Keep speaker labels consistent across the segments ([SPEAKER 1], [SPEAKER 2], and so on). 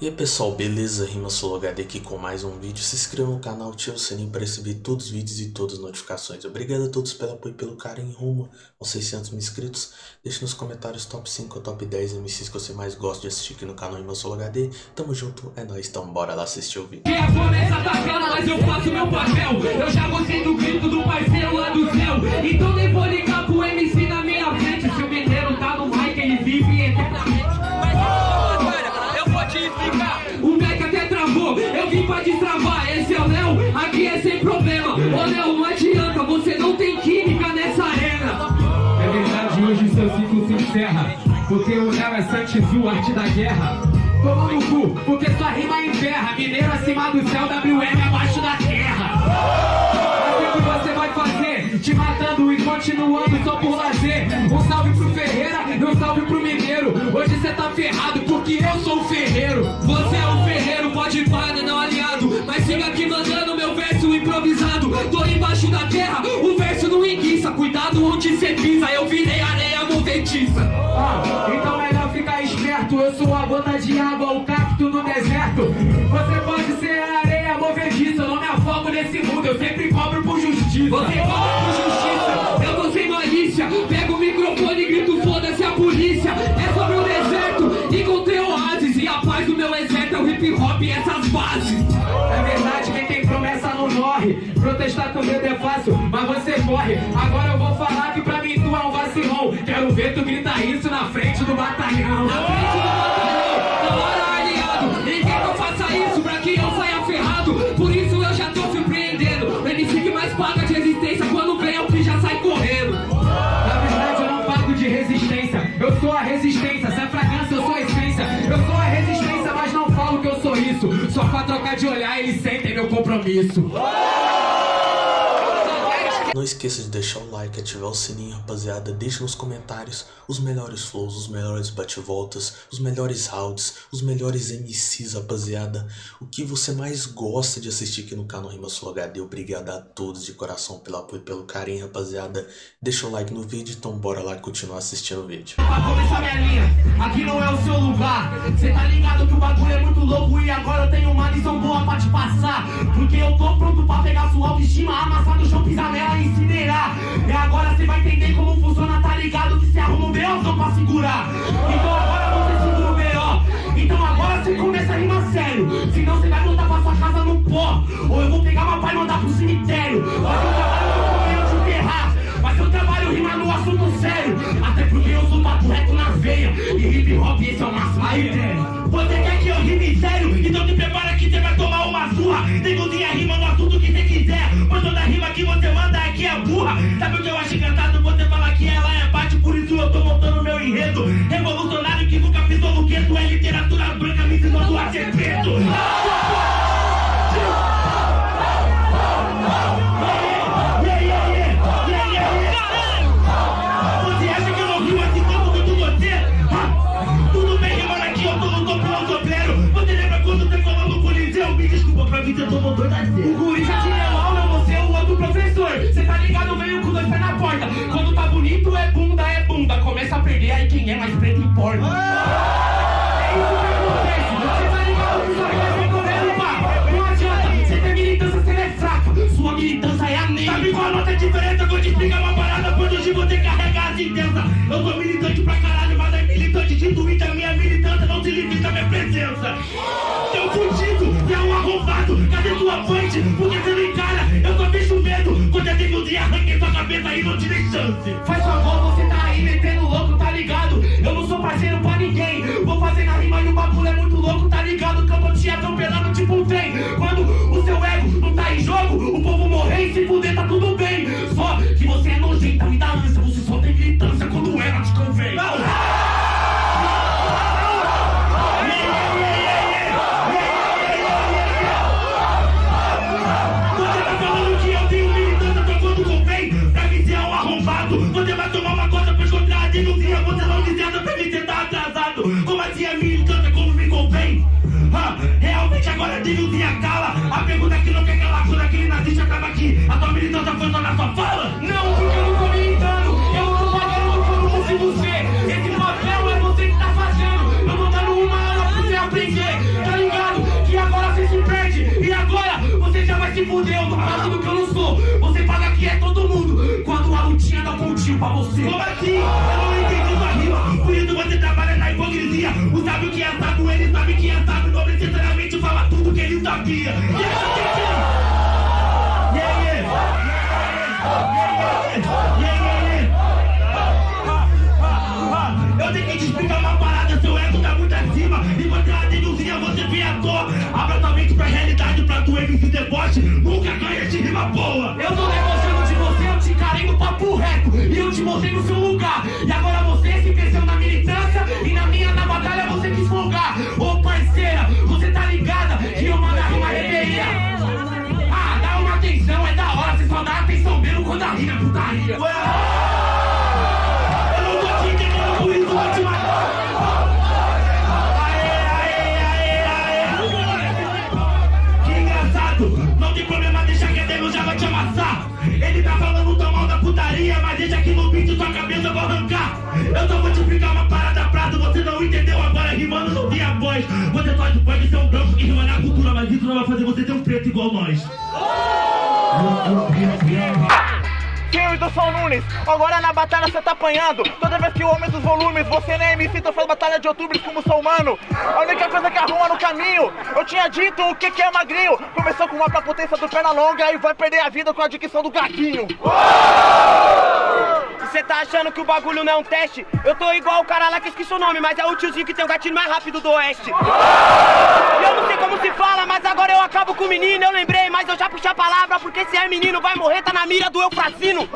[SPEAKER 1] E aí pessoal, beleza? Rima HD aqui com mais um vídeo. Se inscreva no canal, ative o sininho para receber todos os vídeos e todas as notificações. Obrigado a todos pelo apoio e pelo carinho rumo aos 600 mil inscritos. Deixe nos comentários top 5 ou top 10 MCs que você mais gosta de assistir aqui no canal Rima HD. Tamo junto, é nóis, então bora lá assistir o vídeo.
[SPEAKER 2] É mas eu faço meu papel. Eu já gostei do grito do parceiro lá do céu. Então Porque o Léo é Santos, o arte da guerra. Toma no cu, porque sua rima enterra. Mineiro acima do céu, WM abaixo da terra. Assim que você vai fazer, te matando e continuando só por lazer. Um salve pro Ferreira e um salve pro Mineiro. Hoje você tá ferrado porque eu sou o ferreiro. Você é o ferreiro, pode parar, não aliado. Mas siga aqui mandando meu verso improvisado. Tô embaixo da terra, o verso não enguiça. Cuidado onde cê pisa, eu virei areia movediça. Ah, então melhor ficar esperto. Eu sou a gota de água, o cacto no deserto. Você pode ser a areia movediça. Eu não me afogo nesse mundo, eu sempre cobro por justiça. Você cobra por justiça, eu tô sem malícia. Pego o microfone e grito, foda-se a polícia. É sobre o deserto, encontrei oásis. E a paz do meu exército é o hip hop e essas bases. É verdade, quem tem promessa não morre. Protestar com medo é fácil, mas você morre. Agora eu vou falar que tu é um vacilão. Quero ver tu gritar isso na frente do batalhão. Na frente do batalhão, na hora aliado. Ninguém que eu faça isso pra que eu saia ferrado. Por isso eu já tô surpreendendo. O MC mais paga de resistência quando vem é o que já sai correndo. Na verdade eu não pago de resistência. Eu sou a resistência. Se é fragrância, eu sou a essência. Eu sou a resistência, mas não falo que eu sou isso. Só pra trocar de olhar, eles sentem meu compromisso.
[SPEAKER 1] Não esqueça de deixar o like, ativar o sininho, rapaziada. Deixe nos comentários os melhores flows, os melhores bate-voltas, os melhores rounds, os melhores MCs, rapaziada. O que você mais gosta de assistir aqui no canal Rima Sul HD. Obrigado a todos de coração pelo apoio e pelo carinho, rapaziada. Deixa o like no vídeo, então bora lá continuar assistindo o vídeo.
[SPEAKER 2] Pra começar minha linha, aqui não é o seu lugar. Cê tá ligado que o bagulho é muito louco e agora eu tenho uma lição boa pra te passar. Porque eu tô pronto pra pegar sua autoestima, amassar no chão, pisar nela e E agora cê vai entender como funciona, tá ligado? Que cê arruma um só pra segurar. Então agora você segura o B.O. Então agora cê começa a rimar sério. Senão cê vai voltar pra sua casa no pó. Ou eu vou pegar uma pá e mandar pro cemitério. Mas eu trabalho com o de enterrar. Mas eu trabalho rimando no assunto sério. Até porque eu sou papo reto na veia. E hip hop esse é o máximo da ideia. Você quer que eu rime sério? Então te prepara que você vai tomar uma surra. Negocia rima no Sabe fala, não, porque eu não tô militando. Eu não tô pagando quando fosse você. Esse papel é você que tá fazendo. Eu tô dando uma hora pra você aprender, tá ligado? Que agora você se perde. E agora você já vai se fuder. Eu tô do que eu não sou. Você paga que é todo mundo. Quando a lutinha dá um pontinho pra você. Como assim? Eu não entendi sua rima. Por isso você trabalha na hipocrisia. O sábio que é sábio, ele sabe que é sábio. Não necessariamente fala tudo que ele sabia. E é yeah! Nunca ganha de rima boa. Eu tô debochando de você, eu te encarei no papo reto. E eu te mostrei no seu lugar. E agora rima na cultura, mas isso não vai fazer você ter um preto igual nós.
[SPEAKER 3] Filme do Sol Nunes, agora na batalha você tá apanhando. Toda vez que eu aumento os volumes, você nem MC, tu faz batalha de outubro como sou humano. A única coisa que arruma no caminho, eu tinha dito o que que é magrinho. Começou com uma potência do perna longa e vai perder a vida com a dicção do gatinho
[SPEAKER 4] Você tá achando que o bagulho não é um teste? Eu tô igual o cara lá que esqueci o nome, mas é o tiozinho que tem o gatilho mais rápido do oeste. E eu não sei como se fala, mas agora eu acabo com o menino. Eu lembrei, mas eu já puxei a palavra, porque se é menino vai morrer, tá na mira do Eufrazino.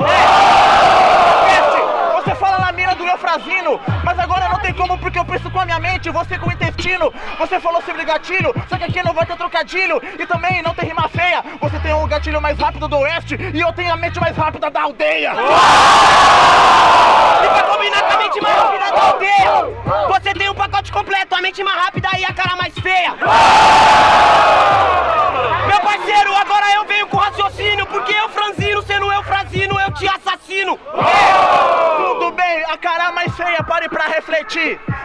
[SPEAKER 3] Peste, Você fala na mira do Eufrazino, mas agora tem como porque eu penso com a minha mente, você com o intestino. Você falou sobre gatilho, só que aqui não vai ter trocadilho e também não tem rima feia. Você tem o gatilho mais rápido do oeste e eu tenho a mente mais rápida da aldeia.
[SPEAKER 4] E pra combinar com a mente mais rápida da aldeia, você tem um pacote completo, a mente mais rápida e a cara mais feia.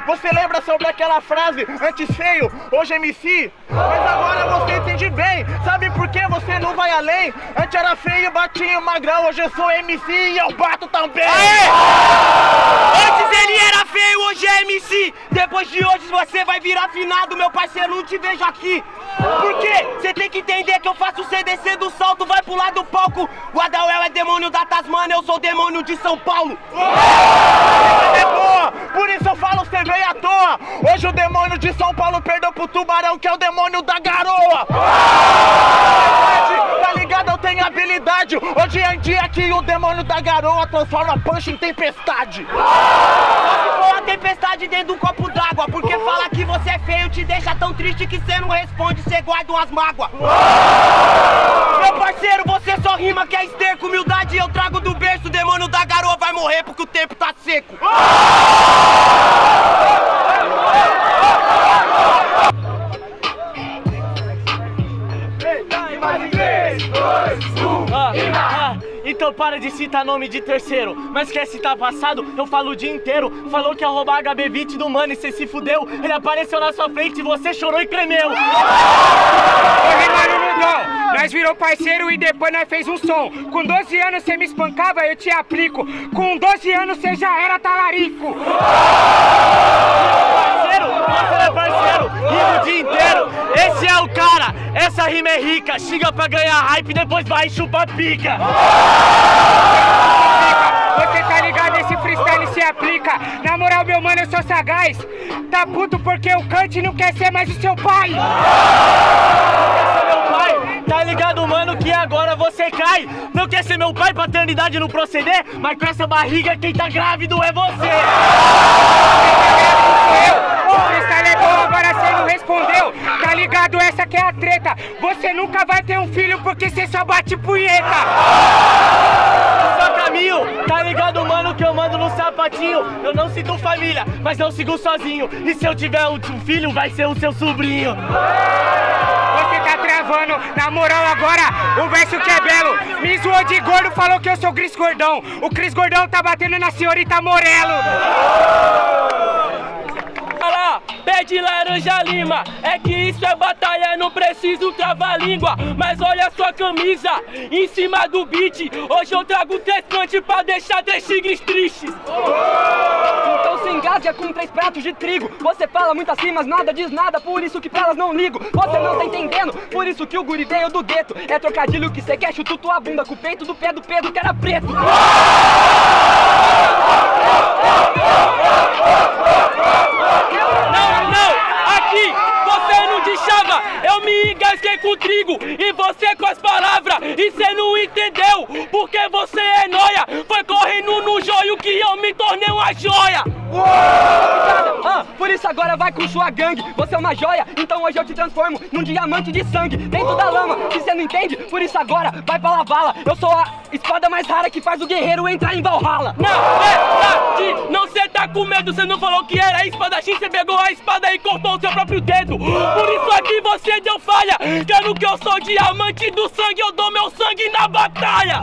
[SPEAKER 3] Você lembra sobre aquela frase, antes feio, hoje MC? Mas agora você entende bem, sabe por que você não vai além? Antes era feio, batinho, magrão, hoje eu sou MC e eu bato também.
[SPEAKER 4] Antes virar afinado, meu parceiro, não te vejo aqui. Por quê? Você tem que entender que eu faço você descer do salto, vai pular do palco. O é demônio da Tasmania, eu sou demônio de São Paulo.
[SPEAKER 3] É boa, por isso eu falo, você veio à toa. Hoje o demônio de São Paulo perdeu pro tubarão, que é o demônio da garoa. Tá ligado? Eu tenho habilidade. Hoje em dia que o demônio da garoa transforma punch em tempestade.
[SPEAKER 4] Tempestade dentro de um copo d'água, porque fala que você é feio, te deixa tão triste que você não responde, você guarda umas mágoas. Meu parceiro, você só rima que é esterco, humildade eu trago do berço, o demônio da garoa vai morrer porque o tempo tá seco.
[SPEAKER 5] Ah, para de citar nome de terceiro. Mas quer citar passado? Eu falo o dia inteiro. Falou que ia roubar HB20 do mano e cê se fudeu. Ele apareceu na sua frente e você chorou e tremeu.
[SPEAKER 6] Mano, dá. Nós virou parceiro e depois nós fez um som. Com 12 anos você me espancava, eu te aplico. Com 12 anos você já era talarico.
[SPEAKER 5] Parceiro, você é parceiro, rima o dia inteiro. Esse é o cara, essa rima é rica. Xinga pra ganhar hype, depois vai e chupa pica.
[SPEAKER 6] Você tá ligado, esse freestyle se aplica. Na moral, meu mano, eu sou sagaz. Tá puto porque o Kant não quer ser mais o seu pai.
[SPEAKER 5] Esse meu pai, tá ligado, mano, que agora você cai. Não quer ser meu pai, paternidade não proceder, mas com essa barriga quem tá grávido é você.
[SPEAKER 6] Eu, o freestyle é bom, agora você não respondeu. Ligado, essa que é a treta. Você nunca vai ter um filho porque você só bate punheta.
[SPEAKER 5] Só caminho, tá ligado, mano, que eu mando no sapatinho. Eu não sinto família, mas eu sigo sozinho. E se eu tiver um filho, vai ser o seu sobrinho.
[SPEAKER 6] Você tá travando, na moral agora, o verso que é belo. Me zoou de gordo, falou que eu sou Cris Gordão. O Cris Gordão tá batendo na senhorita Morelo.
[SPEAKER 5] Pede laranja lima. É que isso é batalha, não preciso travar língua. Mas olha sua camisa, em cima do beat. Hoje eu trago três punch pra deixar três tigres tristes.
[SPEAKER 7] Então se engasga com três pratos de trigo. Você fala muito assim, mas nada diz nada, por isso que pra elas não ligo. Você não tá entendendo, por isso que o guri veio do gueto. É trocadilho que cê quer, chuta tua bunda com o peito do pé do Pedro que era preto.
[SPEAKER 5] Com trigo e você com as palavras. E cê não entendeu, porque você é noia. Foi correndo no joio que eu me tornei uma joia.
[SPEAKER 7] Ah, por isso agora vai com sua gangue. Você é uma joia, então hoje eu te transformo num diamante de sangue dentro da lama. Se você não entende, por isso agora vai pra lavala. Eu sou a espada mais rara que faz o guerreiro entrar em Valhalla.
[SPEAKER 5] Não, verdade, não cê tá com medo, cê não falou que era espadachim, cê pegou a espada e cortou o seu próprio dedo. Por isso aqui você deu falha, quero que eu sou diamante do sangue, eu dou meu sangue na batalha.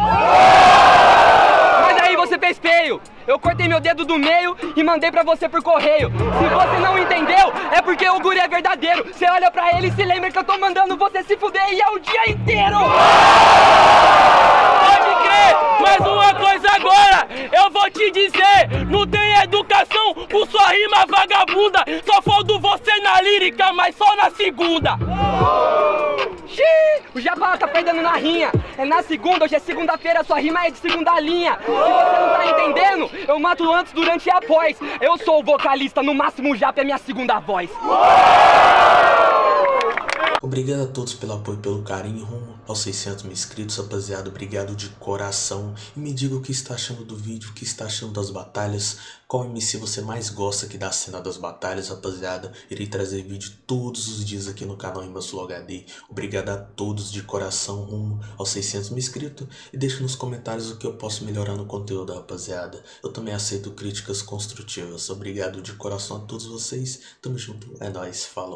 [SPEAKER 7] Mas aí você fez feio. Eu cortei meu dedo do meio e mandei pra você por correio. Se você não entendeu, é porque o guri é verdadeiro. Você olha pra ele e se lembra que eu tô mandando você se fuder e é o dia inteiro.
[SPEAKER 5] Pode crer, mas uma coisa agora, eu vou te dizer, não tem educação por sua rima vagabunda. Só faldo você na lírica, mas só na segunda.
[SPEAKER 7] Xiii, o Jabá tá perdendo na rinha. É na segunda, hoje é segunda-feira, sua rima é de segunda linha. Se você não tá entendendo, eu mato antes, durante e após. Eu sou o vocalista, no máximo o Japa é minha segunda voz.
[SPEAKER 1] Obrigado a todos pelo apoio e pelo carinho rumo aos 600 mil inscritos, rapaziada. Obrigado de coração. E me diga o que está achando do vídeo, o que está achando das batalhas. Qual MC você mais gosta aqui da cena das batalhas, rapaziada. Irei trazer vídeo todos os dias aqui no canal Sul HD. Obrigado a todos de coração rumo aos 600 mil inscritos. E deixa nos comentários o que eu posso melhorar no conteúdo, rapaziada. Eu também aceito críticas construtivas. Obrigado de coração a todos vocês. Tamo junto. É nóis. Falou.